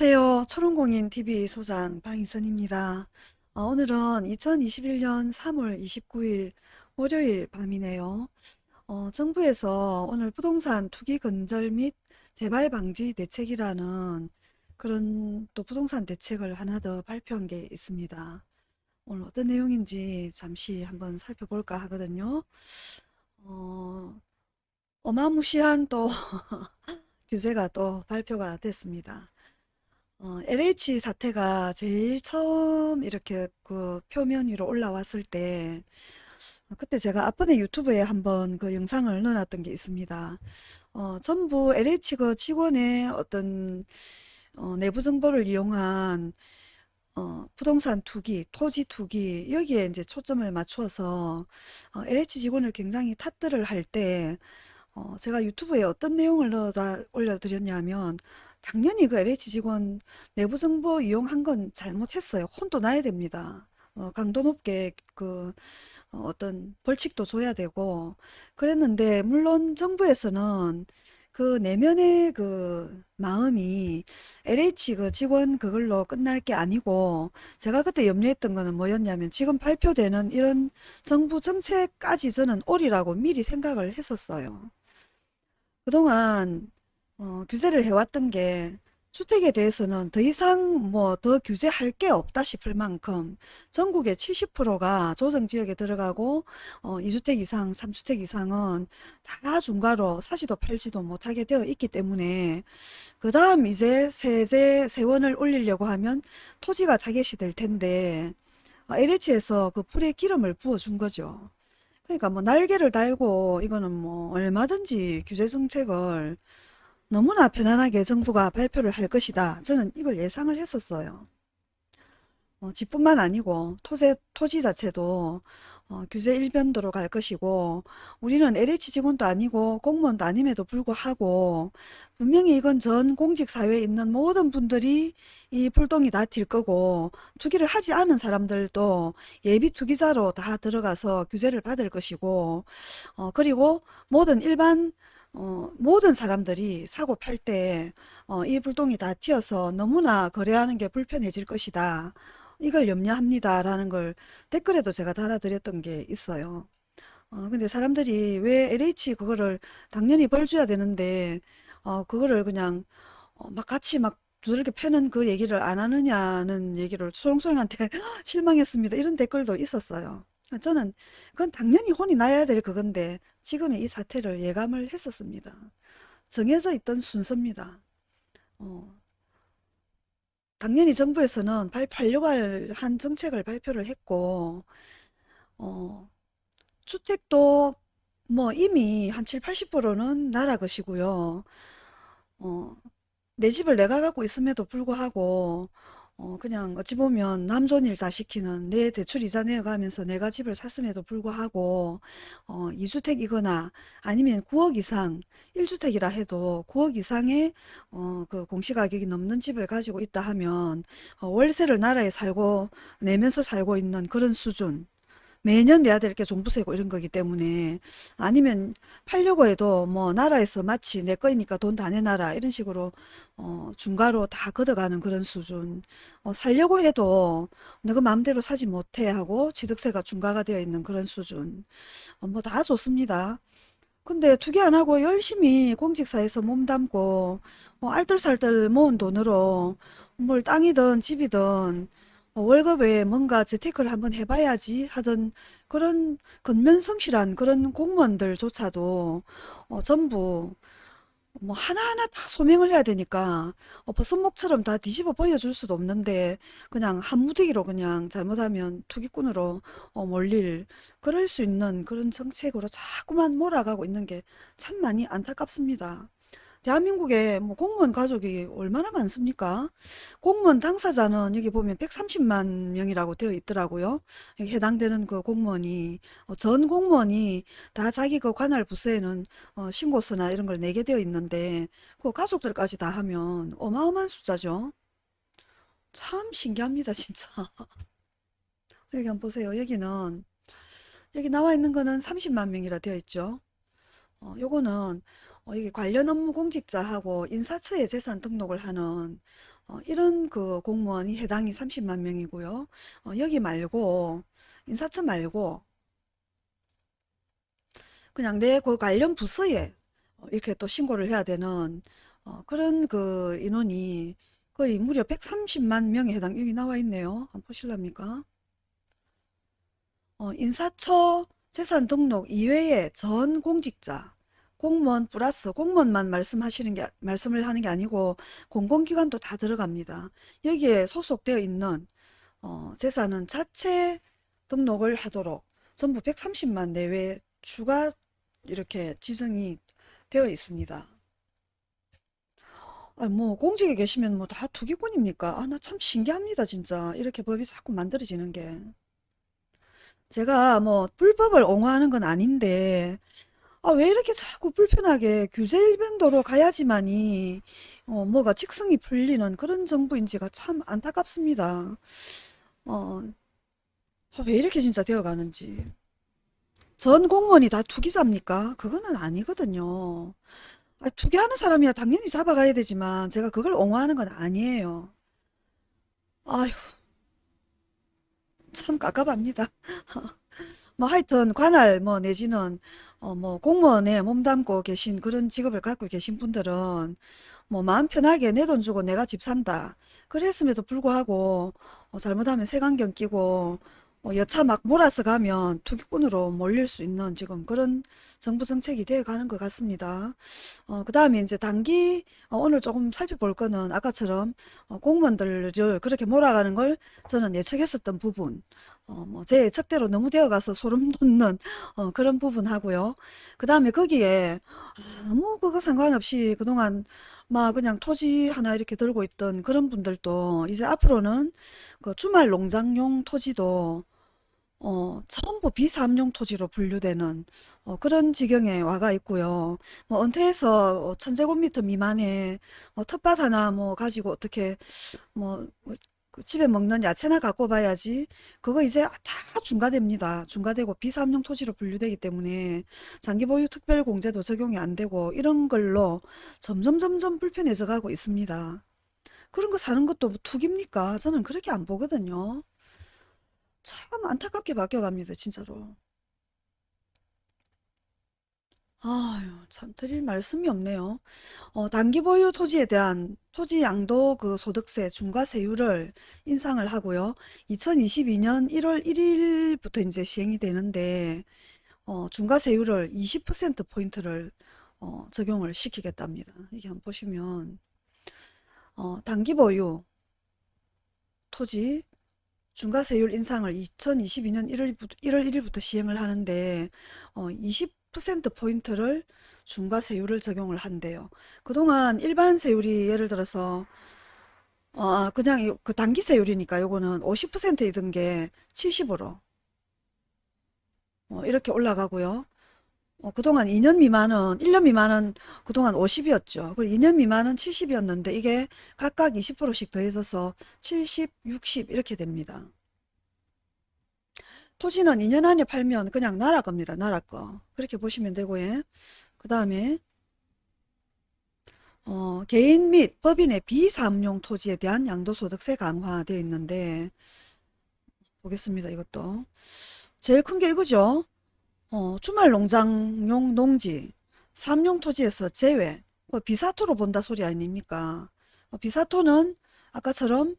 안녕하세요. 초롱공인TV 소장 방희선입니다. 어, 오늘은 2021년 3월 29일 월요일 밤이네요. 어, 정부에서 오늘 부동산 투기 근절 및 재발 방지 대책이라는 그런 또 부동산 대책을 하나 더 발표한 게 있습니다. 오늘 어떤 내용인지 잠시 한번 살펴볼까 하거든요. 어, 어마무시한 또 규제가 또 발표가 됐습니다. 어, LH 사태가 제일 처음 이렇게 그 표면 위로 올라왔을 때 어, 그때 제가 앞번에 유튜브에 한번 그 영상을 넣어놨던 게 있습니다. 어, 전부 LH 그 직원의 어떤 어, 내부 정보를 이용한 어, 부동산 투기, 토지 투기 여기에 이제 초점을 맞춰서 어, LH 직원을 굉장히 탓들을 할때 어, 제가 유튜브에 어떤 내용을 넣어다 올려드렸냐면 당연히 그 LH 직원 내부 정보 이용한 건 잘못했어요. 혼도 나야 됩니다. 어, 강도 높게 그 어, 떤 벌칙도 줘야 되고 그랬는데 물론 정부에서는 그 내면의 그 마음이 LH 그 직원 그걸로 끝날 게 아니고 제가 그때 염려했던 거는 뭐였냐면 지금 발표되는 이런 정부 정책까지 저는 오리라고 미리 생각을 했었어요. 그동안 어, 규제를 해왔던 게 주택에 대해서는 더 이상 뭐 더 규제할 게 없다 싶을 만큼 전국의 70%가 조정지역에 들어가고 어, 2주택 이상, 3주택 이상은 다 중과로 사지도 팔지도 못하게 되어 있기 때문에 그 다음 이제 세제, 세원을 올리려고 하면 토지가 타겟이 될 텐데 어, LH에서 그 불에 기름을 부어준 거죠. 그러니까 뭐 날개를 달고 이거는 뭐 얼마든지 규제 정책을 너무나 편안하게 정부가 발표를 할 것이다. 저는 이걸 예상을 했었어요. 어, 집뿐만 아니고 토세, 토지 자체도 어, 규제 일변도로 갈 것이고 우리는 LH 직원도 아니고 공무원도 아님에도 불구하고 분명히 이건 전 공직사회에 있는 모든 분들이 이 불똥이 다 튈 거고 투기를 하지 않은 사람들도 예비 투기자로 다 들어가서 규제를 받을 것이고 어, 그리고 모든 일반 어, 모든 사람들이 사고 팔 때, 어, 이 불똥이 다 튀어서 너무나 거래하는 게 불편해질 것이다. 이걸 염려합니다. 라는 걸 댓글에도 제가 달아드렸던 게 있어요. 어, 근데 사람들이 왜 LH 그거를 당연히 벌 줘야 되는데, 어, 그거를 그냥, 어, 막 같이 막 두들겨 패는 그 얘기를 안 하느냐는 얘기를 소용소용한테 실망했습니다. 이런 댓글도 있었어요. 저는 그건 당연히 혼이 나야 될 그건데 지금의 이 사태를 예감을 했었습니다. 정해져 있던 순서입니다. 어, 당연히 정부에서는 발표하려고 한 정책을 발표를 했고 어, 주택도 뭐 이미 한 7, 80%는 나라 것이고요. 어, 내 집을 내가 갖고 있음에도 불구하고 어, 그냥 어찌 보면 남존일 다 시키는 내 대출 이자 내어가면서 내가 집을 샀음에도 불구하고 어, 2주택이거나 아니면 9억 이상 1주택이라 해도 9억 이상의 어, 그 공시가격이 넘는 집을 가지고 있다 하면 어, 월세를 나라에 살고 내면서 살고 있는 그런 수준 매년 내야 될 게 종부세고 이런 거기 때문에 아니면 팔려고 해도 뭐 나라에서 마치 내 거니까 돈 다 내놔라 이런 식으로 어 중과로 다 걷어가는 그런 수준 어 살려고 해도 내가 마음대로 사지 못해 하고 취득세가 중과가 되어 있는 그런 수준 어 뭐다 좋습니다. 근데 투기 안 하고 열심히 공직사에서 몸담고 어 알뜰살뜰 모은 돈으로 뭘 땅이든 집이든 어, 월급에 뭔가 재테크를 한번 해봐야지 하던 그런 근면성실한 그런 공무원들조차도 어, 전부 뭐 하나하나 다 소명을 해야 되니까 어, 버섯목처럼 다 뒤집어 보여줄 수도 없는데 그냥 한무대기로 그냥 잘못하면 투기꾼으로 어, 몰릴 그럴 수 있는 그런 정책으로 자꾸만 몰아가고 있는 게 참 많이 안타깝습니다. 대한민국에 뭐 공무원 가족이 얼마나 많습니까? 공무원 당사자는 여기 보면 130만 명이라고 되어 있더라고요. 해당되는 그 공무원이 어, 전 공무원이 다 자기 그 관할 부서에는 어, 신고서나 이런 걸 내게 되어 있는데 그 가족들까지 다 하면 어마어마한 숫자죠. 참 신기합니다 진짜. 여기 한번 보세요. 여기는 여기 나와 있는 거는 30만 명이라 되어 있죠. 어, 요거는 어, 이게 관련 업무 공직자하고 인사처에 재산 등록을 하는 어, 이런 그 공무원이 해당이 30만 명이고요. 어, 여기 말고 인사처 말고 그냥 내 그 관련 부서에 어, 이렇게 또 신고를 해야 되는 어, 그런 그 인원이 거의 무려 130만 명에 해당 여기 나와 있네요. 한번 보실랍니까? 어, 인사처 재산 등록 이외에 전 공직자 공무원 플러스 공무원만 말씀하시는 게 말씀을 하는 게 아니고 공공기관도 다 들어갑니다. 여기에 소속되어 있는 어, 재산은 자체 등록을 하도록 전부 130만 내외 추가 이렇게 지정이 되어 있습니다. 아, 뭐 공직에 계시면 뭐 다 투기꾼입니까? 아, 나 참 신기합니다, 진짜. 이렇게 법이 자꾸 만들어지는 게. 제가 뭐 불법을 옹호하는 건 아닌데 아, 왜 이렇게 자꾸 불편하게 규제 일변도로 가야지만이 어, 뭐가 직성이 풀리는 그런 정부인지가 참 안타깝습니다. 어, 아, 왜 이렇게 진짜 되어가는지. 전 공무원이 다 투기자입니까? 그거는 아니거든요. 아, 투기하는 사람이야 당연히 잡아가야 되지만 제가 그걸 옹호하는 건 아니에요. 아휴, 참 깝깝합니다. 뭐 하여튼 관할 뭐 내지는 어 뭐 공무원에 몸담고 계신 그런 직업을 갖고 계신 분들은 뭐 마음 편하게 내 돈 주고 내가 집 산다. 그랬음에도 불구하고 어 잘못하면 색안경 끼고 어 여차 막 몰아서 가면 투기꾼으로 몰릴 수 있는 지금 그런 정부 정책이 되어 가는 것 같습니다. 어 그 다음에 이제 단기 어 오늘 조금 살펴볼 거는 아까처럼 어 공무원들을 그렇게 몰아가는 걸 저는 예측했었던 부분. 어, 뭐, 제 예측대로 너무 되어가서 소름 돋는, 어, 그런 부분 하고요. 그 다음에 거기에 아무 그거 상관없이 그동안 막 그냥 토지 하나 이렇게 들고 있던 그런 분들도 이제 앞으로는 그 주말 농장용 토지도 어, 전부 비사업용 토지로 분류되는 어, 그런 지경에 와가 있고요. 뭐 은퇴해서 어, 1000제곱미터 미만의 어, 텃밭 하나 뭐 가지고 어떻게 뭐, 집에 먹는 야채나 갖고 봐야지 그거 이제 다 중과됩니다. 중과되고 비사업용 토지로 분류되기 때문에 장기 보유 특별 공제도 적용이 안 되고 이런 걸로 점점 점점 불편해져 가고 있습니다. 그런 거 사는 것도 뭐 투기입니까? 저는 그렇게 안 보거든요. 참 안타깝게 바뀌어갑니다, 진짜로. 아유, 참 드릴 말씀이 없네요. 어, 단기 보유 토지에 대한 토지 양도 그 소득세 중과세율을 인상을 하고요. 2022년 1월 1일부터 이제 시행이 되는데 어, 중과세율을 20% 포인트를 어, 적용을 시키겠답니다. 이게 한번 보시면 어, 단기 보유 토지 중과세율 인상을 2022년 1월부터, 1월 1일부터 시행을 하는데 어, 20% 포인트를 중과세율을 적용을 한대요. 그동안 일반 세율이 예를 들어서 어, 아, 그냥 이- 그 단기 세율이니까 요거는 50%이던 게 70으로 어, 이렇게 올라가고요. 어, 그동안 2년 미만은 1년 미만은 그동안 50이었죠. 그리고 2년 미만은 70이었는데 이게 각각 20%씩 더해져서 70, 60 이렇게 됩니다. 토지는 2년 안에 팔면 그냥 나라 겁니다. 나라 거. 그렇게 보시면 되고요. 그 다음에 어, 개인 및 법인의 비사업용 토지에 대한 양도소득세 강화되어 있는데 보겠습니다. 이것도 제일 큰 게 이거죠. 어, 주말 농장용 농지, 사업용 토지에서 제외, 그 비사토로 본다 소리 아닙니까? 어, 비사토는 아까처럼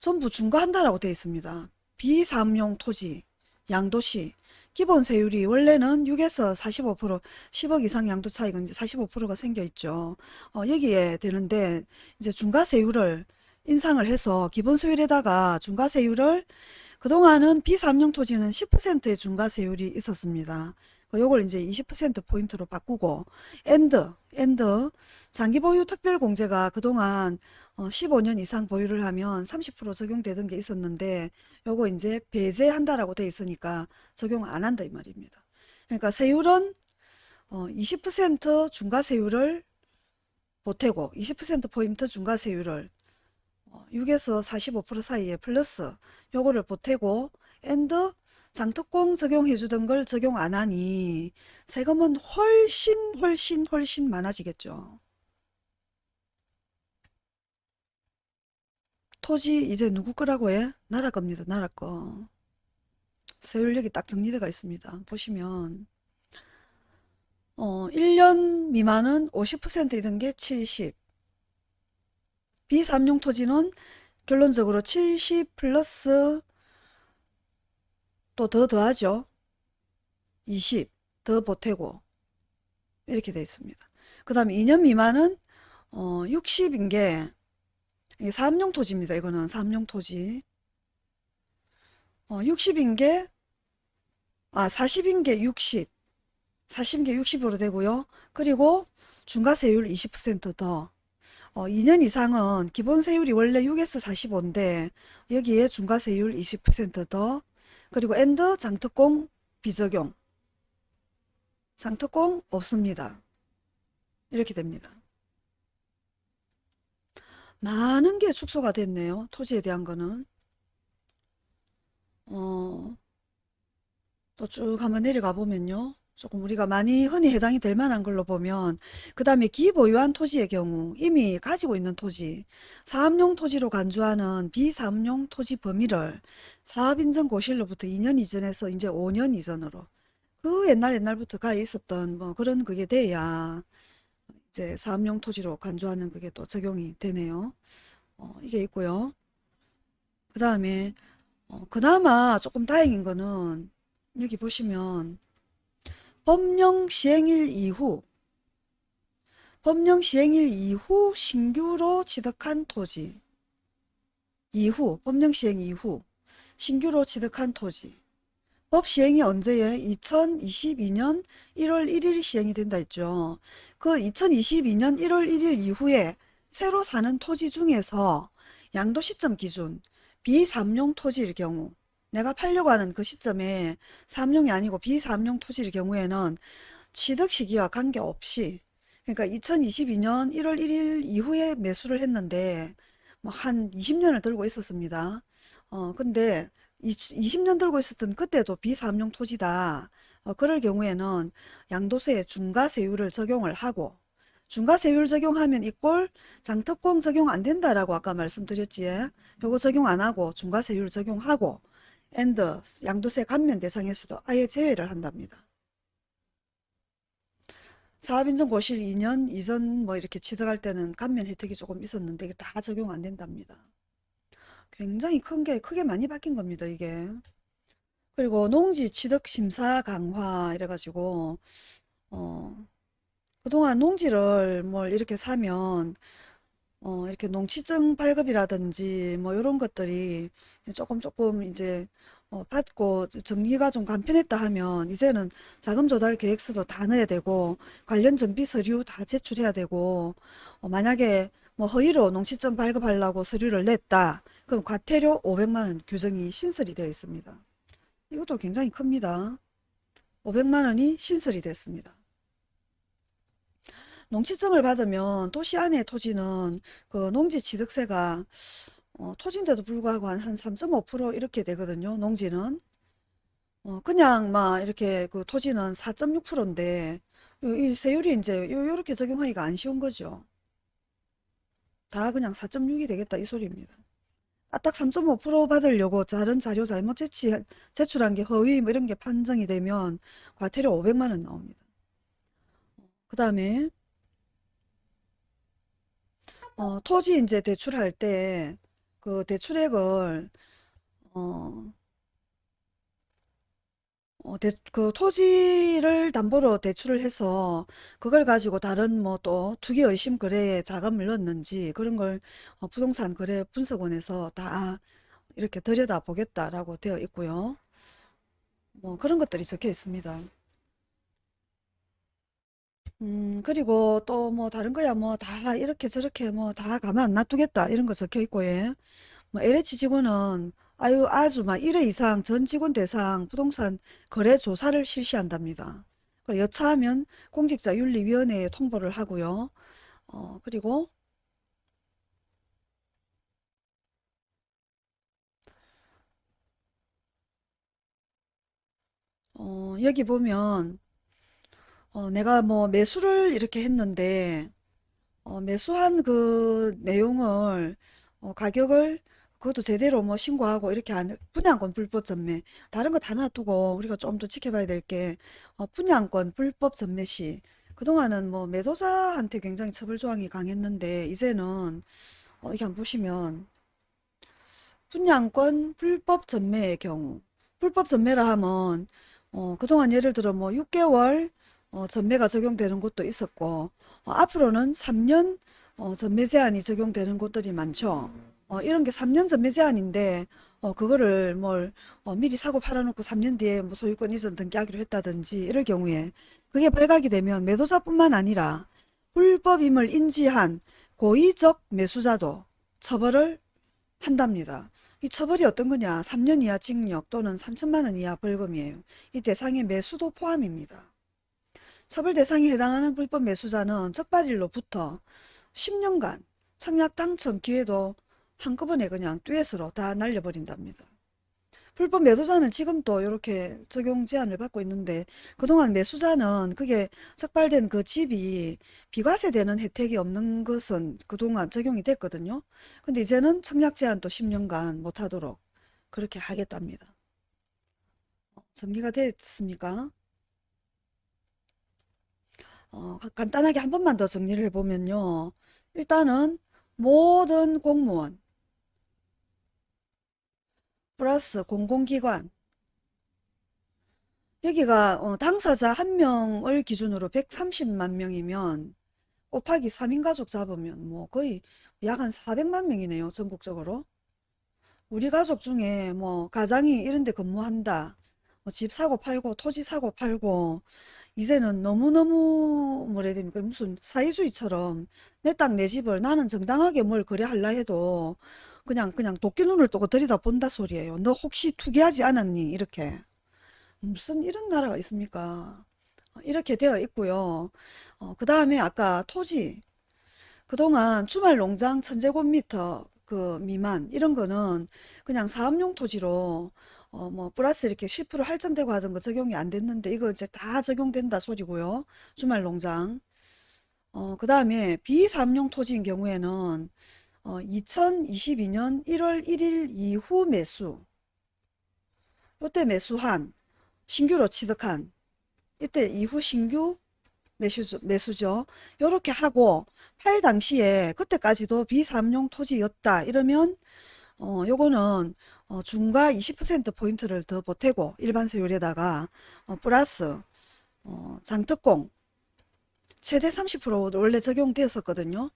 전부 중과한다라고 되어 있습니다. 비사업용 토지, 양도시, 기본 세율이 원래는 6에서 45%, 10억 이상 양도 차익은 이제 45%가 생겨 있죠. 어, 여기에 되는데 이제 중과세율을 인상을 해서 기본 세율에다가 중과세율을 그동안은 비사업용 토지는 10%의 중과세율이 있었습니다. 그 요걸 이제 20% 포인트로 바꾸고 and, and 장기 보유 특별 공제가 그동안 어, 15년 이상 보유를 하면 30% 적용되던 게 있었는데 요거 이제 배제한다라고 돼 있으니까 적용 안 한다 이 말입니다. 그러니까 세율은 어, 20% 중과세율을 보태고 20% 포인트 중과세율을 어, 6에서 45% 사이에 플러스 요거를 보태고 and 장특공 적용해 주던 걸 적용 안 하니 세금은 훨씬 훨씬 훨씬 많아지겠죠. 토지 이제 누구 거라고 해? 나라 겁니다. 나라 거. 세율력이 딱 정리되어 있습니다. 보시면 어, 1년 미만은 50%이던 게 70. 비삼용 토지는 결론적으로 70 플러스 또 더 더하죠. 20 더 보태고 이렇게 되어 있습니다. 그 다음에 2년 미만은 어, 60인 게 이게 사업용 토지입니다. 이거는 사업용 토지. 어, 60인 게, 아, 40인 게 60. 40인 게 60으로 되고요. 그리고 중과세율 20%더. 어, 2년 이상은 기본세율이 원래 6에서 45인데 여기에 중과세율 20%더. 그리고 and 장특공 비적용. 장특공 없습니다. 이렇게 됩니다. 많은 게 축소가 됐네요. 토지에 대한 거는. 어, 또 쭉 한번 내려가 보면요. 조금 우리가 많이 흔히 해당이 될 만한 걸로 보면 그 다음에 기보유한 토지의 경우 이미 가지고 있는 토지 사업용 토지로 간주하는 비사업용 토지 범위를 사업인정 고실로부터 2년 이전에서 이제 5년 이전으로 그 옛날 옛날부터 가 있었던 뭐 그런 그게 돼야 이제 사업용 토지로 간주하는 그게 또 적용이 되네요. 어, 이게 있고요. 그 다음에 어, 그나마 조금 다행인 거는 여기 보시면 법령 시행일 이후 법령 시행일 이후 신규로 취득한 토지 이후 법령 시행 이후 신규로 취득한 토지 법 시행이 언제에 2022년 1월 1일 시행이 된다 했죠. 그 2022년 1월 1일 이후에 새로 사는 토지 중에서 양도 시점 기준 비삼용 토지일 경우 내가 팔려고 하는 그 시점에 삼용이 아니고 비삼용 토지일 경우에는 취득 시기와 관계없이 그러니까 2022년 1월 1일 이후에 매수를 했는데 뭐 한 20년을 들고 있었습니다. 어 근데 20년 들고 있었던 그때도 비사업용 토지다. 어, 그럴 경우에는 양도세 중과세율을 적용을 하고 중과세율 적용하면 이꼴 장특공 적용 안 된다라고 아까 말씀드렸지. 요거 적용 안 하고 중과세율 적용하고 and 양도세 감면 대상에서도 아예 제외를 한답니다. 사업인정 고시일 2년 이전 뭐 이렇게 취득할 때는 감면 혜택이 조금 있었는데 이게 다 적용 안 된답니다. 굉장히 큰 게 크게 많이 바뀐 겁니다. 이게. 그리고 농지 취득 심사 강화 이래 가지고 어 그동안 농지를 뭘 이렇게 사면 어 이렇게 농취증 발급이라든지 뭐 이런 것들이 조금 조금 이제 어 받고 정리가 좀 간편했다 하면 이제는 자금 조달 계획서도 다 넣어야 되고 관련 정비 서류 다 제출해야 되고 어 만약에 뭐 허위로 농취증 발급하려고 서류를 냈다. 그럼 과태료 500만원 규정이 신설이 되어 있습니다. 이것도 굉장히 큽니다. 500만원이 신설이 됐습니다. 농취증을 받으면 도시 안의 토지는 그 농지 취득세가 어, 토지인데도 불구하고 한, 한 3.5% 이렇게 되거든요. 농지는. 어, 그냥 막 이렇게 그 토지는 4.6%인데 이 세율이 이제 요렇게 적용하기가 안 쉬운 거죠. 다 그냥 4.6이 되겠다 이 소리입니다. 아, 딱 3.5% 받으려고 다른 자료 잘못 제치, 제출한 게 허위 뭐 이런 게 판정이 되면 과태료 500만 원 나옵니다. 그 다음에 어, 토지 이제 대출할 때 그 대출액을 어, 어, 대, 그 토지를 담보로 대출을 해서 그걸 가지고 다른 뭐 또 투기 의심 거래에 자금을 넣었는지 그런 걸 어, 부동산 거래 분석원에서 다 이렇게 들여다 보겠다라고 되어 있고요. 뭐 그런 것들이 적혀 있습니다. 음, 그리고 또 뭐 다른 거야 뭐 다 이렇게 저렇게 뭐 다 가만 안 놔두겠다 이런 거 적혀 있고 예. 뭐 LH 직원은 아유 아주 막 1회 이상 전 직원 대상 부동산 거래 조사를 실시한답니다. 여차하면 공직자 윤리위원회에 통보를 하고요. 어, 그리고 어, 여기 보면 어, 내가 뭐 매수를 이렇게 했는데 어, 매수한 그 내용을 어, 가격을 그것도 제대로 뭐 신고하고 이렇게 안 분양권 불법 전매. 다른 거 다 놔두고 우리가 좀 더 지켜봐야 될게 어, 분양권 불법 전매 시. 그동안은 뭐 매도자한테 굉장히 처벌 조항이 강했는데 이제는 어, 이게 한번 보시면 분양권 불법 전매의 경우. 불법 전매라 하면 어, 그동안 예를 들어 뭐 6개월 어, 전매가 적용되는 곳도 있었고 어, 앞으로는 3년 어, 전매 제한이 적용되는 곳들이 많죠. 어, 이런 게 3년 전매 제한인데 어, 그거를 뭘 어, 미리 사고 팔아놓고 3년 뒤에 뭐 소유권 이전 등기하기로 했다든지 이럴 경우에 그게 발각이 되면 매도자뿐만 아니라 불법임을 인지한 고의적 매수자도 처벌을 한답니다. 이 처벌이 어떤 거냐? 3년 이하 징역 또는 3천만 원 이하 벌금이에요. 이 대상의 매수도 포함입니다. 처벌 대상에 해당하는 불법 매수자는 적발일로부터 10년간 청약 당첨 기회도 한꺼번에 그냥 듀엣으로 다 날려버린답니다. 불법 매도자는 지금도 이렇게 적용 제한을 받고 있는데 그동안 매수자는 그게 적발된 그 집이 비과세 되는 혜택이 없는 것은 그동안 적용이 됐거든요. 근데 이제는 청약 제한도 10년간 못하도록 그렇게 하겠답니다. 정리가 됐습니까? 어, 간단하게 한 번만 더 정리를 해보면요. 일단은 모든 공무원 플러스 공공기관 여기가 어, 당사자 한 명을 기준으로 130만 명이면 곱하기 3인 가족 잡으면 뭐 거의 약 한 400만 명이네요. 전국적으로. 우리 가족 중에 뭐 가장이 이런 데 근무한다. 뭐집 사고 팔고 토지 사고 팔고 이제는 너무너무 뭐라 해야 됩니까? 무슨 사회주의처럼 내 땅 내 집을 나는 정당하게 뭘 그래 할라 해도 그냥 그냥 도끼 눈을 뜨고 들이다 본다 소리예요. 너 혹시 투기하지 않았니? 이렇게. 무슨 이런 나라가 있습니까? 어, 이렇게 되어 있고요. 어, 그 다음에 아까 토지. 그동안 주말 농장 천제곱미터 그 미만 이런 거는 그냥 사업용 토지로 어 뭐 플러스 이렇게 10% 할증되고 하던 거 적용이 안 됐는데 이거 이제 다 적용된다 소리고요. 주말 농장. 어 그 다음에 비사업용 토지인 경우에는 어 2022년 1월 1일 이후 매수. 요때 매수한 신규로 취득한 이때 이후 신규 매수죠. 매수죠. 요렇게 하고 팔 당시에 그때까지도 비삼용 토지였다 이러면 어 요거는 어, 중과 20% 포인트를 더 보태고 일반 세율에다가 어, 플러스 어, 장특공 최대 30% 원래 적용되었었거든요.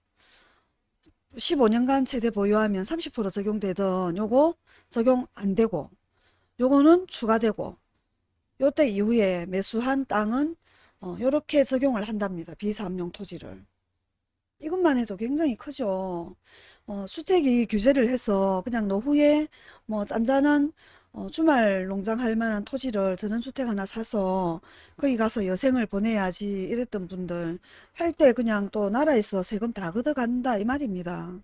15년간 최대 보유하면 30% 적용되던 요거 적용 안 되고 요거는 추가되고 요때 이후에 매수한 땅은 어, 요렇게 적용을 한답니다. 비사업용 토지를. 이것만 해도 굉장히 크죠. 어, 주택이 규제를 해서 그냥 노후에 뭐 짠짠한 어, 주말 농장 할 만한 토지를 전원주택 하나 사서 거기 가서 여생을 보내야지 이랬던 분들 할 때 그냥 또 나라에서 세금 다 걷어간다 이 말입니다.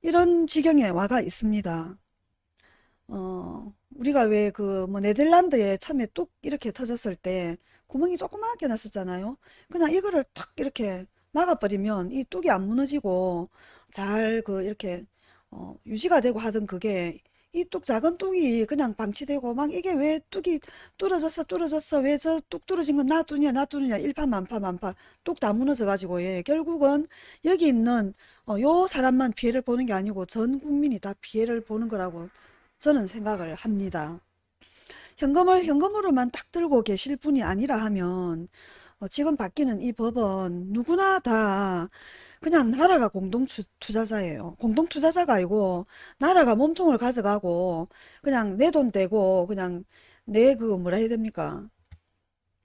이런 지경에 와가 있습니다. 어, 우리가 왜 그 뭐 네덜란드에 처음에 뚝 이렇게 터졌을 때 구멍이 조그맣게 났었잖아요. 그냥 이거를 탁 이렇게 막아버리면 이 뚝이 안 무너지고 잘 그 이렇게 어, 유지가 되고 하던 그게 이 뚝 작은 뚝이 그냥 방치되고 막 이게 왜 뚝이 뚫어졌어 뚫어졌어? 왜 저 뚝 뚫어진 건 놔두냐 놔두느냐? 일파만파만파. 뚝 다 무너져 가지고 예. 결국은 여기 있는 어, 요 사람만 피해를 보는 게 아니고 전 국민이 다 피해를 보는 거라고 저는 생각을 합니다. 현금을 현금으로만 딱 들고 계실 분이 아니라 하면 어, 지금 바뀌는 이 법은 누구나 다 그냥 나라가 공동투자자예요. 공동투자자가 아니고 나라가 몸통을 가져가고 그냥 내돈 떼고 그냥 내 그 뭐라 해야 됩니까?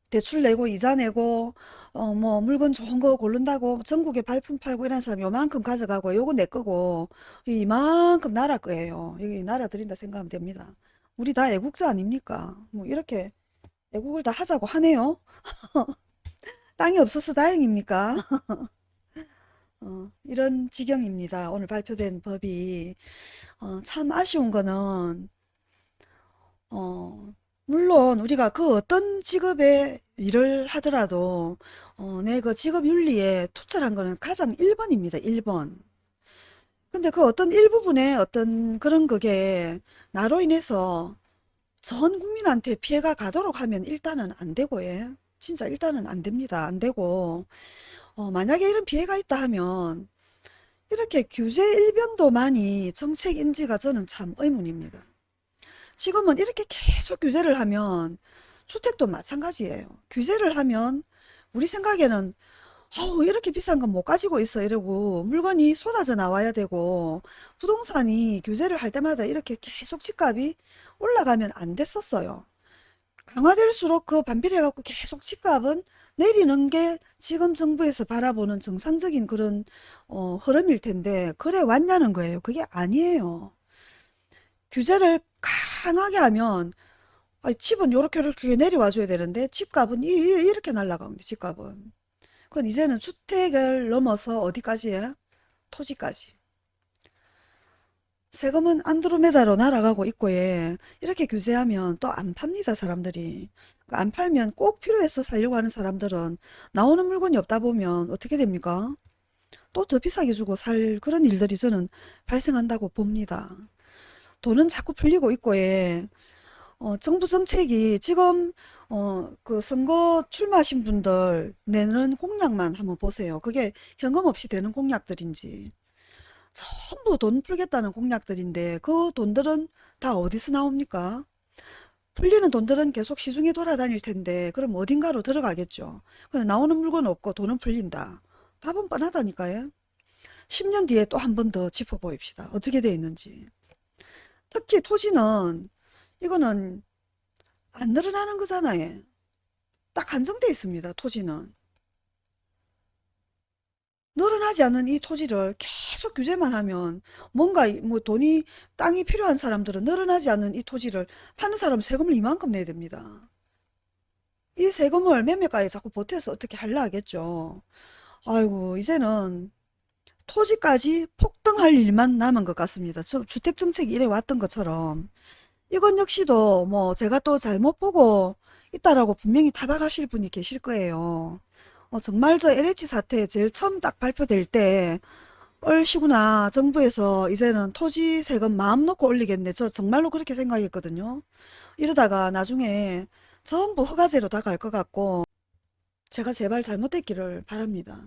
대출 내고 이자 내고 어 뭐 물건 좋은 거 고른다고 전국에 발품 팔고 이런 사람 요만큼 가져가고 요거 내 거고 이만큼 나라 거예요. 여기 나라 드린다 생각하면 됩니다. 우리 다 애국자 아닙니까? 뭐 이렇게 애국을 다 하자고 하네요. 땅이 없어서 다행입니까? 어, 이런 지경입니다. 오늘 발표된 법이 어, 참 아쉬운 거는 어, 물론 우리가 그 어떤 직업에 일을 하더라도 어, 내그 직업 윤리에 투철한 거는 가장 1번입니다. 1번. 근데 그 어떤 일부분의 어떤 그런 그게 나로 인해서 전 국민한테 피해가 가도록 하면 일단은 안 되고, 예. 진짜 일단은 안 됩니다. 안 되고, 어, 만약에 이런 피해가 있다 하면, 이렇게 규제 일변도만이 정책 인지가 저는 참 의문입니다. 지금은 이렇게 계속 규제를 하면, 주택도 마찬가지예요. 규제를 하면, 우리 생각에는 아우 이렇게 비싼 건 못 가지고 있어 이러고 물건이 쏟아져 나와야 되고 부동산이 규제를 할 때마다 이렇게 계속 집값이 올라가면 안 됐었어요. 강화될수록 그 반비례해갖고 계속 집값은 내리는 게 지금 정부에서 바라보는 정상적인 그런 어, 흐름일 텐데 그래 왔냐는 거예요. 그게 아니에요. 규제를 강하게 하면 아니, 집은 요렇게 요렇게 내려와 줘야 되는데 집값은 이, 이- 이렇게 날라가는데 집값은. 그건 이제는 주택을 넘어서 어디까지 해? 토지까지. 세금은 안드로메다로 날아가고 있고 예. 이렇게 규제하면 또 안 팝니다 사람들이. 그안 팔면 꼭 필요해서 살려고 하는 사람들은 나오는 물건이 없다 보면 어떻게 됩니까? 또 더 비싸게 주고 살 그런 일들이 저는 발생한다고 봅니다. 돈은 자꾸 풀리고 있고 예. 어, 정부 정책이 지금 어, 그 선거 출마하신 분들 내는 공약만 한번 보세요. 그게 현금 없이 되는 공약들인지 전부 돈 풀겠다는 공약들인데 그 돈들은 다 어디서 나옵니까? 풀리는 돈들은 계속 시중에 돌아다닐 텐데 그럼 어딘가로 들어가겠죠. 근데 나오는 물건 없고 돈은 풀린다. 답은 뻔하다니까요. 10년 뒤에 또 한 번 더 짚어 보입시다. 어떻게 돼 있는지. 특히 토지는 이거는 안 늘어나는 거잖아요. 딱 한정돼 있습니다. 토지는. 늘어나지 않는 이 토지를 계속 규제만 하면 뭔가 이- 뭐 돈이 땅이 필요한 사람들은 늘어나지 않는 이 토지를 파는 사람은 세금을 이만큼 내야 됩니다. 이 세금을 매매가에 자꾸 보태서 어떻게 하려 하겠죠. 아이고 이제는 토지까지 폭등할 일만 남은 것 같습니다. 저 주택정책이 이래 왔던 것처럼 이건 역시도 뭐 제가 또 잘못 보고 있다라고 분명히 타박하실 분이 계실 거예요. 어, 정말 저 LH 사태 제일 처음 딱 발표될 때 얼씨구나 정부에서 이제는 토지 세금 마음 놓고 올리겠네. 저 정말로 그렇게 생각했거든요. 이러다가 나중에 전부 허가제로 다 갈 것 같고 제가 제발 잘못됐기를 바랍니다.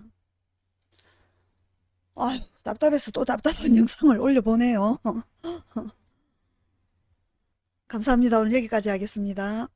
아휴 답답해서 또 답답한 영상을 올려보네요. 감사합니다. 오늘 여기까지 하겠습니다.